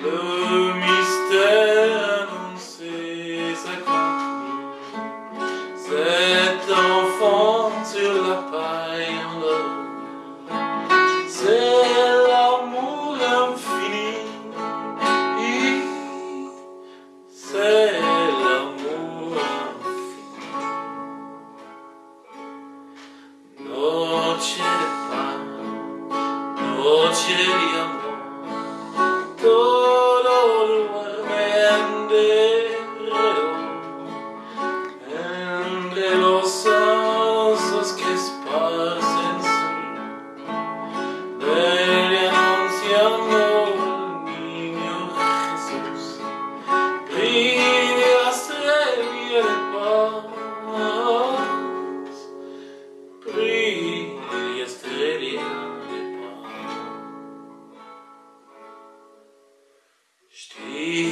Le mystère annoncé s'accomplit. Cet enfant sur la paille endormie, c'est l'amour infini. C'est l'amour infini. Noche de.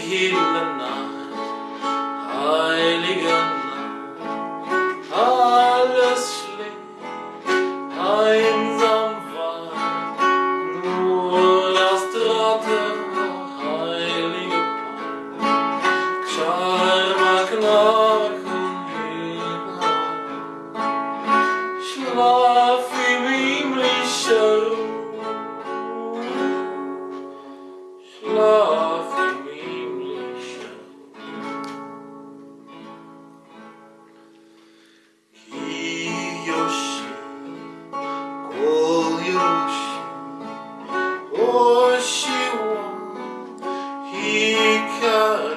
hill and Oh.